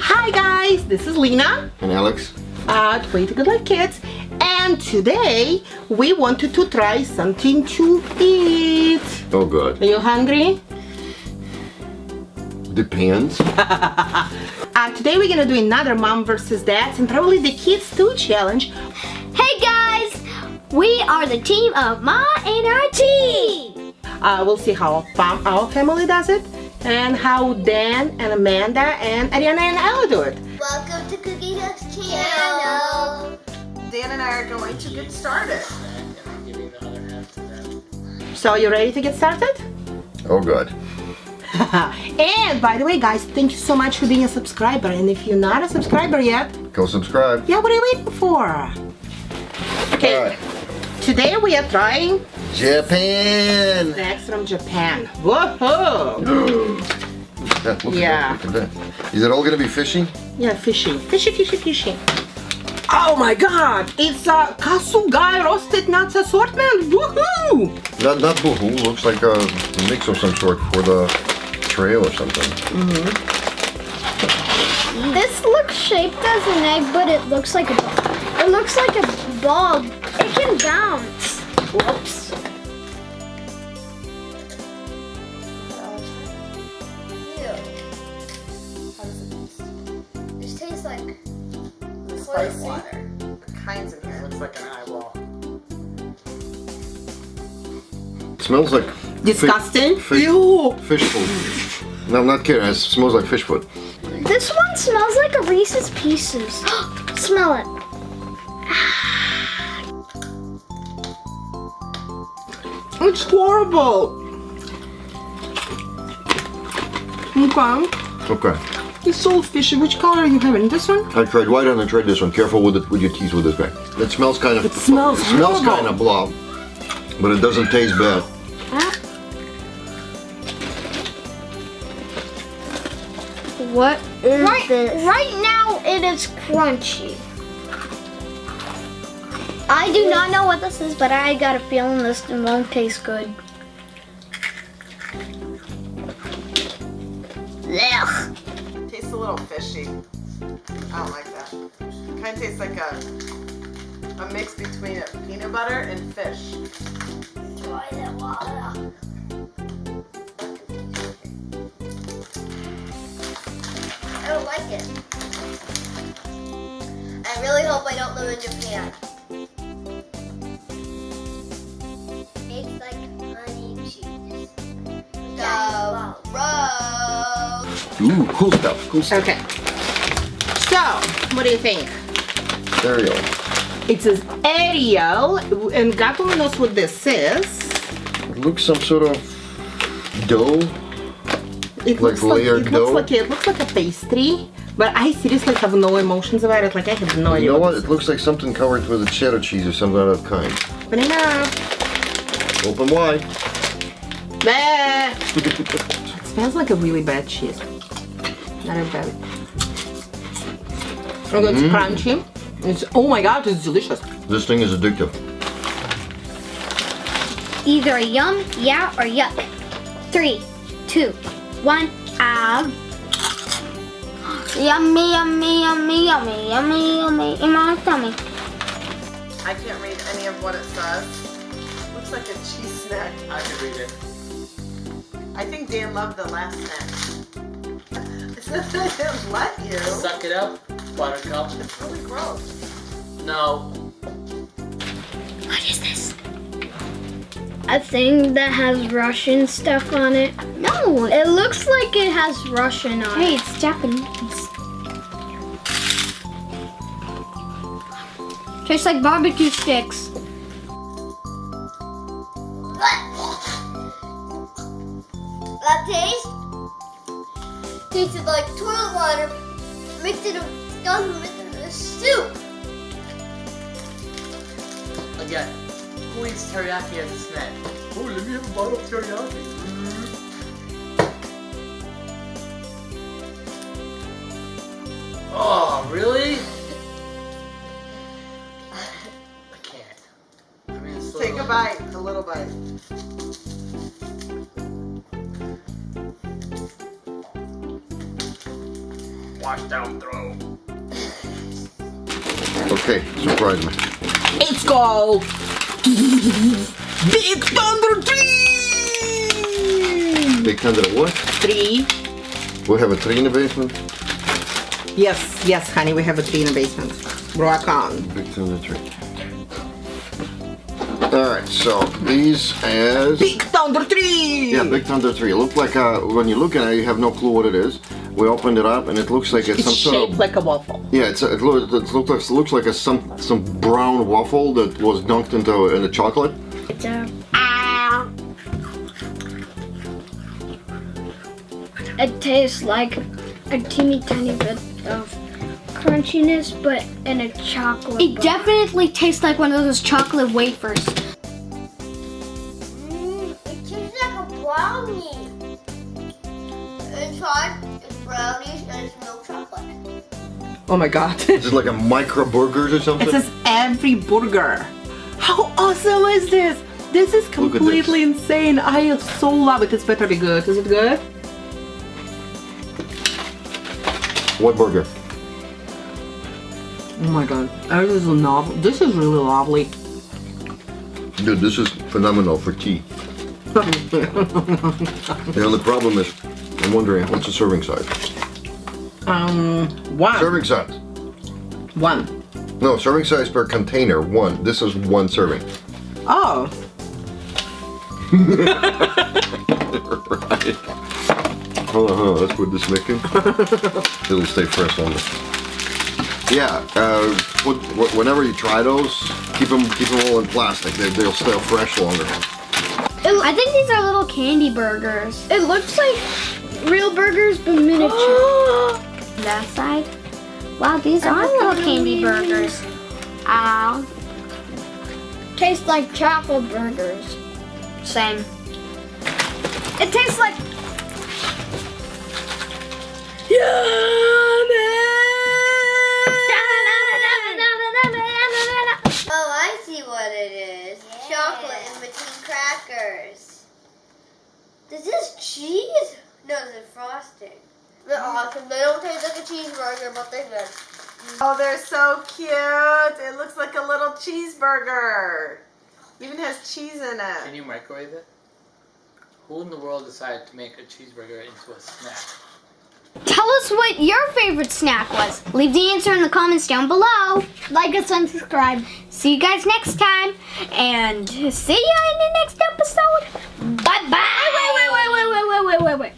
Hi guys, this is Lena And Alex? at Way to Good Life Kids and today we wanted to try something to eat. Oh, good. Are you hungry? Depends. Uh, today we're gonna do another mom versus dads and probably the kids too challenge. Hey guys, we are the team of Ma and our team. Uh, we'll see how our family does it and how Dan and Amanda and Ariana and Ella do it. Welcome to Cookie Duck's channel. Dan and I are going to get started. So you ready to get started? Oh, good. and by the way guys, thank you so much for being a subscriber and if you're not a subscriber yet, Go subscribe. yeah, what are you waiting for? Okay, All right. today we are trying Japan. snacks from Japan. Whoa! Look at Yeah. that, look at that. Is it all gonna be fishy? Yeah, fishy. Fishy, fishy, fishy. Oh my god! It's a kasugai roasted nuts assortment! Woohoo! Not not boohoo. Looks like a mix of some sort for the trail or something. Mm-hmm. This looks shaped as an egg, but it looks like a ball. it looks like a ball. It can bounce. Whoops. Like This What is spicy. water? The kinds in here. Looks like an eyeball. It smells like Disgusting? Fish, Ew! fish food. No, I'm not kidding. It smells like fish food. this one smells like a Reese's Pieces. Smell it. Ah. It's horrible! Okay. Okay. It's so fishy. Which color are you having? This one? I tried white and I tried this one. Careful with it with your teeth with this guy. It smells kind of. It smells It smells kind of blah, but it doesn't taste bad. Ah. What is right, this? Right now, it is crunchy. I do not know what this is, but I got a feeling this won't taste good. Ugh. Little fishy. I don't like that. Kind of tastes like a a mix between a peanut butter and fish. I don't like it. I really hope I don't live in Japan. Road. Ooh, cool stuff. Cool stuff. Okay. So, what do you think? Cereal. It says Ariel, and God only knows what this is. It looks some sort of dough. It Like looks like layered it dough? looks like it looks like a pastry, but I seriously have no emotions about it. Like I have no idea. You know what? It looks like something covered with a cheddar cheese or some other kind. is. Open it up. Open wide. Bah. It smells like a really bad cheese. Not a bad. Oh, it's Mm. crunchy. It's oh my god, it's delicious. This thing is addictive. Either a yum, yeah, or yuck. Three, two, one, ah. Yummy, yummy, yummy, yummy, yummy, yummy, in my tummy. I can't read any of what it says. Looks like a cheese snack. I can read it. I think Dan loved the last snack. It says it didn't let you. Suck it up, buttercup. It's really gross. No. What is this? A thing that has Russian stuff on it? No, it looks like it has Russian on it. Hey, it's Japanese. Tastes like barbecue sticks. Taste tasted like toilet water mixed in a done with a soup. Again, who eats teriyaki as a snack? Oh, let me have a bottle of teriyaki. Oh, really? I can't. I mean, it's Take a bite, a little bite. Wash down throw. Okay, surprise me. It's called Big Thunder 3! Big Thunder what? 3. We have a tree in the basement. Yes, yes, honey, we have a tree in the basement. Rock on. Big Thunder tree. Alright, so these as... Big Thunder 3! Yeah, Big Thunder 3. Look like, uh, when you look at it, you have no clue what it is. We opened it up and it looks like it's, It's some sort of... like a waffle. Yeah, it's, it, loo- it looks like, it looks like a, some, some brown waffle that was dunked into in a chocolate. It's a. It tastes like a teeny tiny bit of crunchiness, but in a chocolate. It definitely tastes like one of those chocolate wafers. Mm, it tastes like a brownie. Inside is brownies and it's milk chocolate. Oh my god. Is it like a micro burgers or something? It says every burger. How awesome is this? This is at this. completely insane. I so love it. It's better be good. Is it good? What burger? Oh my god. This is novel. This is really lovely. Dude, this is phenomenal for tea. The only problem is, I'm wondering, what's the serving size? um, one. Serving size. One. No, serving size per container, one. This is one serving. Oh. right. Hold on, hold on, let's put this back in. It'll stay fresh longer. Yeah, uh, put, wh- whenever you try those, keep them, keep them all in plastic. They, they'll stay fresh longer. I think these are little candy burgers. It looks like real burgers, but miniature. That side. Wow, these are little candy burgers. Ow. Tastes like chocolate burgers. Same. It tastes like. Oh, I see what it is. Chocolate in between crackers. This is cheese? No, this is frosting. They're awesome. They don't taste like a cheeseburger, but they're good. Oh, they're so cute. It looks like a little cheeseburger. Even has cheese in it. Can you microwave it? Who in the world decided to make a cheeseburger into a snack? Tell us what your favorite snack was. Leave the answer in the comments down below. Like us and subscribe. See you guys next time. And see you in the next episode. Bye bye. Wait, wait, wait, wait, wait, wait, wait, wait, wait.